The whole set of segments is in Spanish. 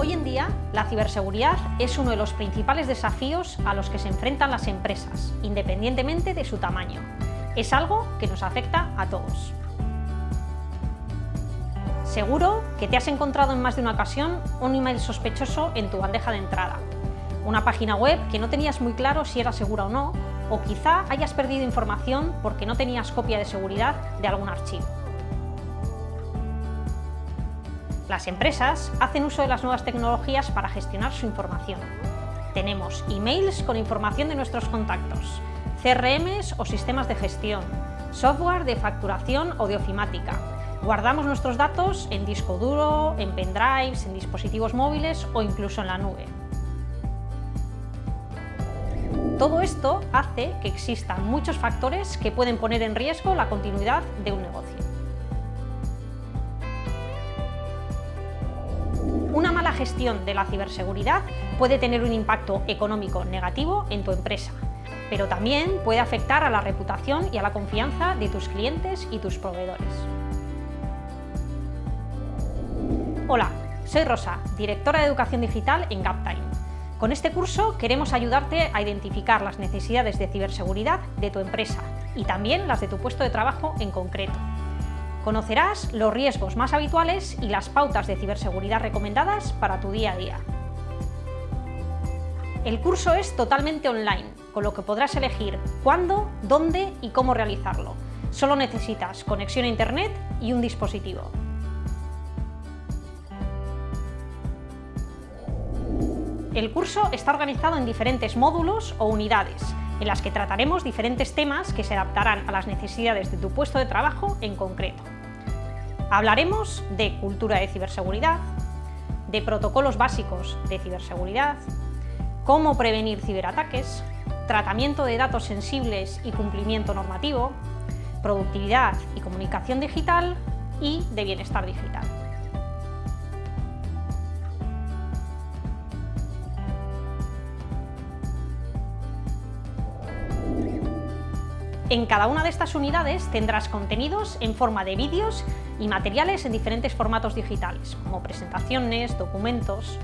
Hoy en día, la ciberseguridad es uno de los principales desafíos a los que se enfrentan las empresas, independientemente de su tamaño. Es algo que nos afecta a todos. Seguro que te has encontrado en más de una ocasión un email sospechoso en tu bandeja de entrada, una página web que no tenías muy claro si era segura o no, o quizá hayas perdido información porque no tenías copia de seguridad de algún archivo. Las empresas hacen uso de las nuevas tecnologías para gestionar su información. Tenemos emails con información de nuestros contactos, CRMs o sistemas de gestión, software de facturación o de ofimática. Guardamos nuestros datos en disco duro, en pendrives, en dispositivos móviles o incluso en la nube. Todo esto hace que existan muchos factores que pueden poner en riesgo la continuidad de un negocio. Gestión de la ciberseguridad puede tener un impacto económico negativo en tu empresa, pero también puede afectar a la reputación y a la confianza de tus clientes y tus proveedores. Hola, soy Rosa, directora de Educación Digital en GapTime. Con este curso queremos ayudarte a identificar las necesidades de ciberseguridad de tu empresa y también las de tu puesto de trabajo en concreto. Conocerás los riesgos más habituales y las pautas de ciberseguridad recomendadas para tu día a día. El curso es totalmente online, con lo que podrás elegir cuándo, dónde y cómo realizarlo. Solo necesitas conexión a Internet y un dispositivo. El curso está organizado en diferentes módulos o unidades, en las que trataremos diferentes temas que se adaptarán a las necesidades de tu puesto de trabajo en concreto. Hablaremos de cultura de ciberseguridad, de protocolos básicos de ciberseguridad, cómo prevenir ciberataques, tratamiento de datos sensibles y cumplimiento normativo, productividad y comunicación digital y de bienestar digital. En cada una de estas unidades tendrás contenidos en forma de vídeos y materiales en diferentes formatos digitales, como presentaciones, documentos...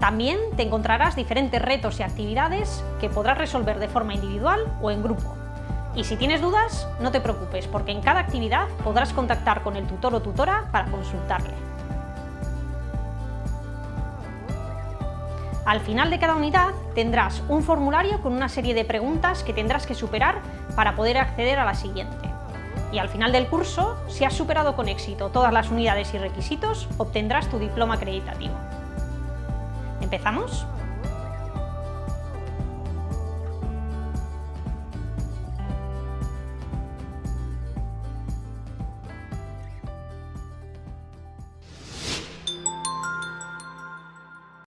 También te encontrarás diferentes retos y actividades que podrás resolver de forma individual o en grupo. Y si tienes dudas, no te preocupes, porque en cada actividad podrás contactar con el tutor o tutora para consultarle. Al final de cada unidad tendrás un formulario con una serie de preguntas que tendrás que superar para poder acceder a la siguiente. Y al final del curso, si has superado con éxito todas las unidades y requisitos, obtendrás tu diploma acreditativo. ¿Empezamos?